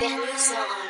Belle zone.